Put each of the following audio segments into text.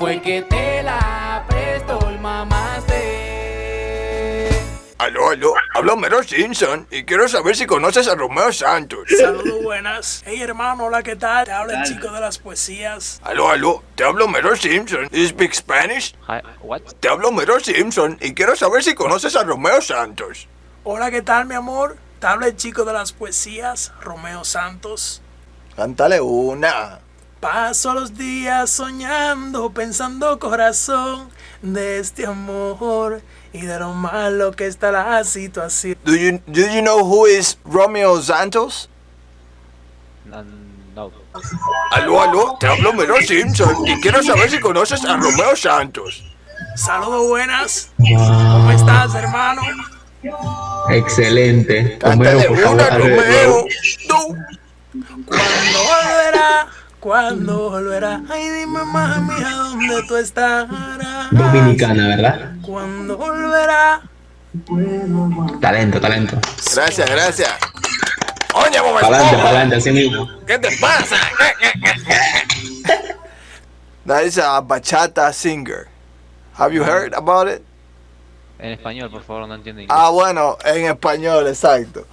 Fue que te la prestó el mamaste. Aló, aló, hablo Mero Simpson y quiero saber si conoces a Romeo Santos. Saludos buenas. Hey hermano, hola, ¿qué tal? Te habla el chico de las poesías. Aló, aló, te hablo Mero Simpson. ¿You speak Spanish? Hi, what? Te hablo Mero Simpson y quiero saber si conoces a Romeo Santos. Hola, ¿qué tal mi amor? Te habla el chico de las poesías, Romeo Santos. Cántale una. Paso los días soñando, pensando corazón de este amor y de lo malo que está la situación. Do you, do you know who is Romeo Santos? No. Aló, aló, te hablo Mero Simpson y quiero saber si conoces a Romeo Santos. Saludos buenas. ¿Cómo estás, hermano? Excelente. Cántale Romeo, por una, Romeo. No. ¿Cuándo volverá? ¿Cuándo volverá? Ay, dime mami, ¿a dónde tú estarás? Dominicana, ¿verdad? ¿Cuándo volverá? Talento, talento. Gracias, gracias. Oye, Bob Esponja, pa'lante, así mismo. ¿qué te pasa? That is a bachata singer. Have you heard about it? En español, por favor, no entiendo inglés. Ah, bueno, en español, exacto.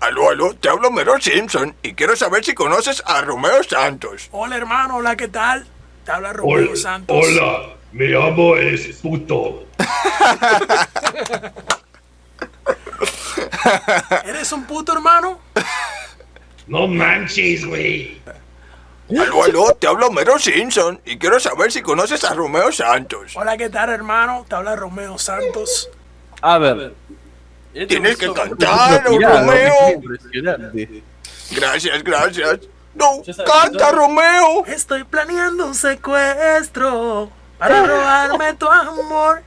Aló, aló, te hablo Mero Simpson y quiero saber si conoces a Romeo Santos. Hola hermano, hola, ¿qué tal? Te habla Romeo Hola, Santos. hola, me llamo es puto. ¿Eres un puto hermano? No manches, güey. Aló, aló, te hablo Mero Simpson y quiero saber si conoces a Romeo Santos. Hola, ¿qué tal hermano? Te habla Romeo Santos. A ver. Tienes que cantar, Romeo. Impresionante. Gracias, gracias. No, canta, Romeo. Estoy planeando un secuestro para robarme tu amor.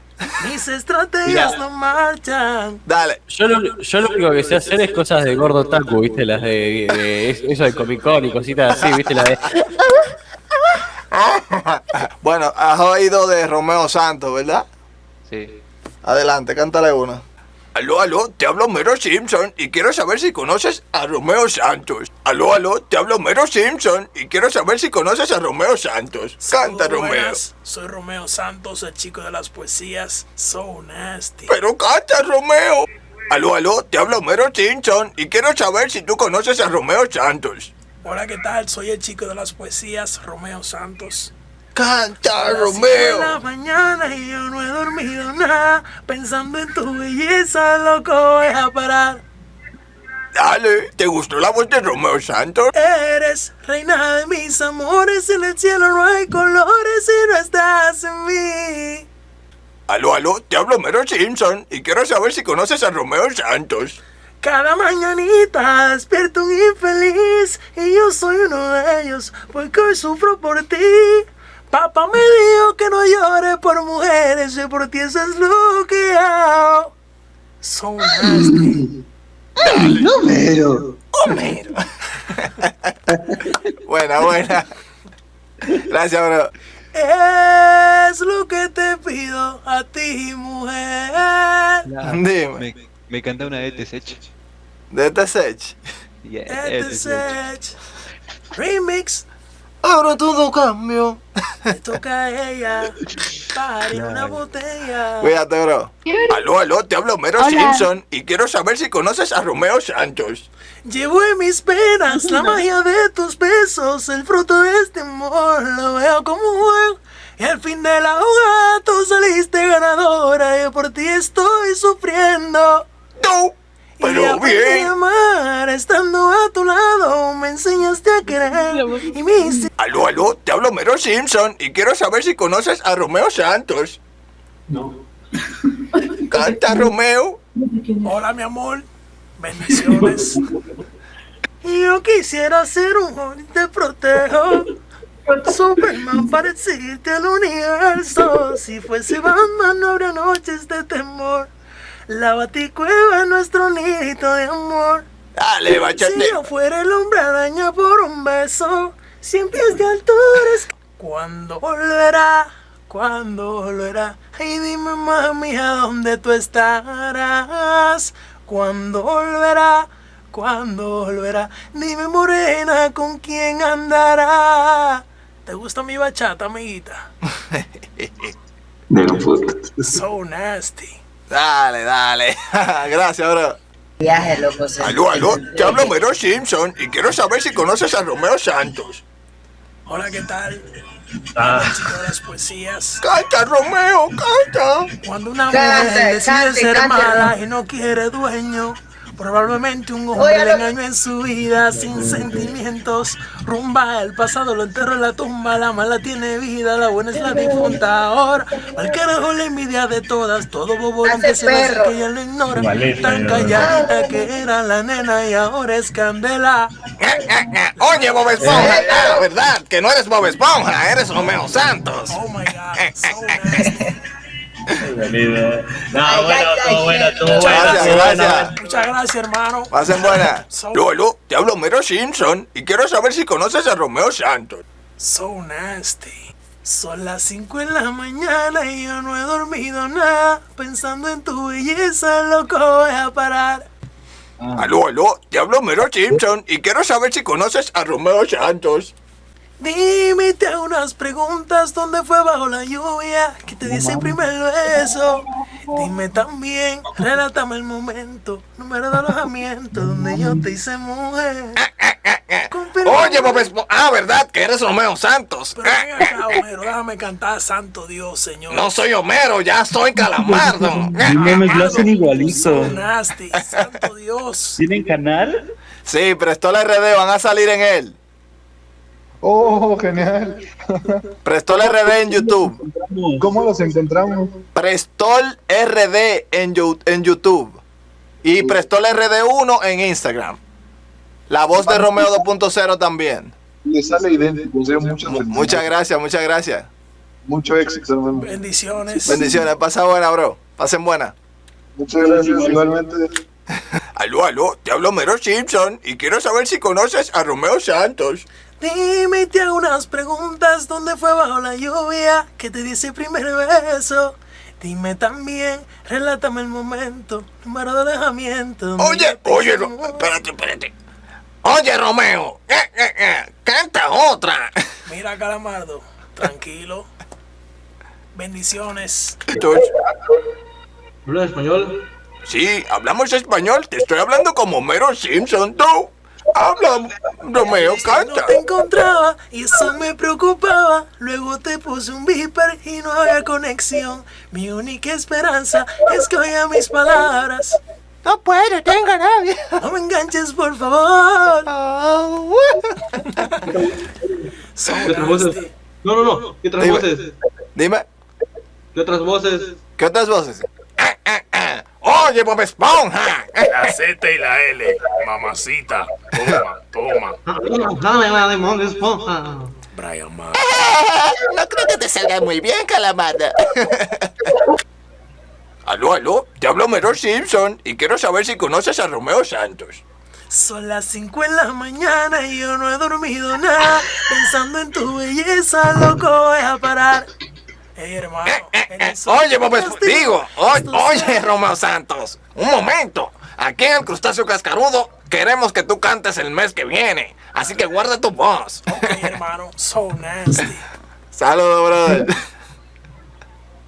Mis estrategias Mira. no marchan. Dale. Yo lo, yo lo único que sé hacer es cosas de gordo taco, ¿viste? Las de, de- eso de Comic Con y cositas así, ¿viste? La de. Bueno, has oído de Romeo Santos, ¿verdad? Sí. Adelante, cántale una. Aló, aló, te hablo Mero Simpson y quiero saber si conoces a Romeo Santos. Aló, aló, te hablo Mero Simpson y quiero saber si conoces a Romeo Santos. Canta, Romeo. buenas. Soy Romeo Santos, el chico de las poesías. So nasty. Pero canta, Romeo. Aló, aló, te hablo Mero Simpson y quiero saber si tú conoces a Romeo Santos. Hola, ¿qué tal? Soy el chico de las poesías, Romeo Santos. Canta, De la Romeo. mañana y yo no he dormido nada. Pensando en tu belleza, loco, voy a parar. Dale, ¿te gustó la voz de Romeo Santos? Eres reina de mis amores, en el cielo no hay colores si no estás en mí. Aló, aló, te hablo Mero Simpson y quiero saber si conoces a Romeo Santos. Cada mañanita despierto un infeliz y yo soy uno de ellos porque hoy sufro por ti. Papá me dijo que no llore por mujeres y por ti eso es lo que hago. So nasty. Homero. Homero. buena, buena. Gracias, bro. Es lo que te pido a ti, mujer. Dime, Me, me canta una de Tesech. de sech. Yeah. Remix. Ahora todo cambió. Le toca a ella. Pare una botella. Cuídate, bro. Aló, aló, te hablo Mero Simpson y quiero saber si conoces a Romeo Santos. Llevo en mis penas la magia de tus besos, el fruto de este amor, lo veo como un juego. Y al fin de la jugada tú saliste ganadora, yo por ti estoy sufriendo. No, y pero bien. amar, estando a tu lado, me enseñaste a querer. Y me hiciste Aló, aló, te hablo Mero Simpson y quiero saber si conoces a Romeo Santos. No. Canta, Romeo. Hola, mi amor. Bendiciones. Yo quisiera ser un joven te protejo. Superman para decirte al universo. Si fuese Batman no habría noches de temor. La baticueva es nuestro nidito de amor. Dale, bachate. Si yo fuera el hombre araña por un beso, cien pies de altura es... ¿Cuándo volverá? ¿Cuándo volverá? Ay, dime mami, ¿a dónde tú estarás? ¿Cuándo volverá? ¿Cuándo volverá? Dime morena, ¿con quién andará? ¿Te gusta mi bachata, amiguita? De. So nasty. Dale, dale. Gracias, bro. Viaje, loco. Aló, aló, te hablo Mero Simpson y quiero saber si conoces a Romeo Santos. Hola, ¿qué tal? Ah. Chico de las poesías. Canta, Romeo, canta. Cuando una mujer decide ser mala y no quiere dueño, probablemente un hombre Oye, le engañó en su vida sin sentimientos. Rumba, el pasado lo enterró en la tumba, la mala tiene vida, la buena es la difunta. Ahora, al carajo la envidia de todas, todo bobo Hace que se perro. que ella lo ignora. Maleta, Tan ya. calladita que era la nena y ahora es candela. Oye, Bob Esponja. Ah, ¿verdad? Que no eres Bob Esponja, eres Romeo Santos. Oh my god, so nasty. No, Ay, bueno, ay, todo ay, bueno, todo bueno. Gracias, todo bueno. gracias. Muchas gracias, hermano. Pasen buena. Aló, aló, te hablo Mero Simpson y quiero saber si conoces a Romeo Santos. So nasty. Son las 5 de la mañana y yo no he dormido nada. Pensando en tu belleza, loco, voy a parar. Aló, aló, te hablo Mero Simpson y quiero saber si conoces a Romeo Santos. Dime, te hago unas preguntas. ¿Dónde fue bajo la lluvia? Que te di ese primer beso. Dime también, relátame el momento. Número de alojamiento donde yo te hice mujer. Confirma- Oye, Bob Esponja. Ah, ¿verdad? Que eres Romeo Santos. Pero ven acá, Homero, déjame cantar Santo Dios, Señor. No soy Homero, ya soy Calamardo. No mames, lo hacen igualito. nasty, Santo Dios. ¿Tienen canal? Sí, prestó la RD, van a salir en él. Oh, genial. Prestol RD en YouTube. ¿Cómo los encontramos? Prestol RD en, en YouTube. Y Prestol RD1 en Instagram. La voz de Romeo 2.0 también. Le sale idéntico. o sea, muchas Mu- Muchas gracias, muchas gracias. Mucho éxito, hermano. Bendiciones. Bendiciones, pasa buena, bro. Pasen buena. Muchas gracias, igualmente. Aló, aló, te hablo Mero Simpson y quiero saber si conoces a Romeo Santos. Dime, te hago unas preguntas. ¿Dónde fue bajo la lluvia que te di ese primer beso? Dime también, relátame el momento, número de alejamiento. Oye, oye, mujer. espérate, espérate. Oye, Romeo, eh, eh, eh, canta otra. Mira, Calamardo, tranquilo. Bendiciones. ¿Habla español? Sí, hablamos español, te estoy hablando como Mero Simpson, tú. Habla, Romeo, No canta. te encontraba y eso me preocupaba. Luego te puse un beeper y no había conexión. Mi única esperanza es que oiga mis palabras. No puedo, tengo nadie. No me enganches, por favor. So ¿Qué otras voces? nasty. No, no, no. ¿Qué otras Dime. voces? Dime, ¿Qué otras voces? ¿qué otras voces? Oye, Bob Esponja. La Z y la L, mamacita. Toma, toma. Dame la de Bob Esponja. Brian Mar. No creo que te salga muy bien, calamada. aló, aló, te hablo Mero Simpson y quiero saber si conoces a Romeo Santos. Son las 5 en la mañana y yo no he dormido nada. Pensando en tu belleza, loco, voy a parar. Ey, hermano. en eso- Oye, Bob Esponja, Estoy- digo, oye. Romeo Santos, un momento. Aquí en el Crustáceo Cascarudo queremos que tú cantes el mes que viene, así que guarda tu voz. Ok, hermano, so nasty. Saludos, brother.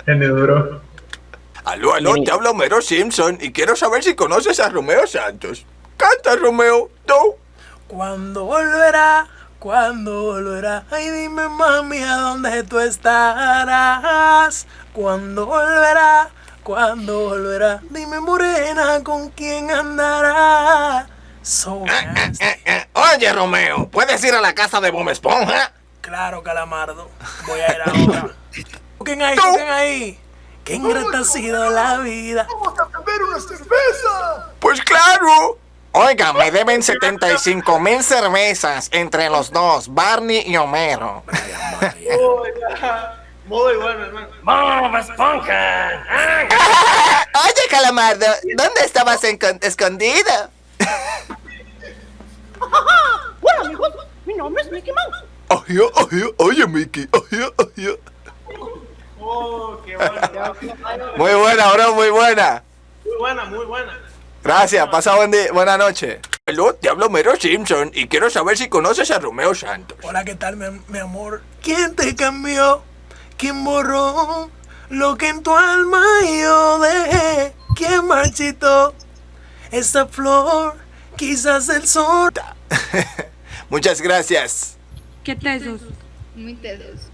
Genial, bro. Aló, aló, te hablo Mero Simpson y quiero saber si conoces a Romeo Santos. Canta, Romeo, tú. ¿Cuándo volverá? ¿Cuándo volverá? Ay, dime, mami, ¿a dónde tú estarás? ¿Cuándo volverá? ¿Cuándo volverá? Dime, morena, ¿con quién andará? So. Eh, eh, Oye, Romeo, ¿puedes ir a la casa de Bob Esponja? Claro, Calamardo. Voy a ir ahora. Toquen ahí, toquen ahí. Qué ingrata ha sido la vida. Pues claro. Oiga, me deben 75 mil cervezas entre los dos, Barney y Homero. Oye, Calamardo, ¿dónde estabas escondido? Hola, amigos. Mi nombre es Mickey Mouse. Oye, oye, oye, Mickey, oye, oye. Muy buena, bro, muy buena. Muy buena, muy buena. Gracias, pasa buen día, buena noche. Hello, te hablo Mero Simpson y quiero saber si conoces a Romeo Santos. Hola, ¿qué tal, mi, amor? ¿Quién te cambió? ¿Quién borró lo que en tu alma yo dejé? ¿Quién marchitó esa flor? Quizás el sol. Muchas gracias. ¿Qué tesos? Muy tesos.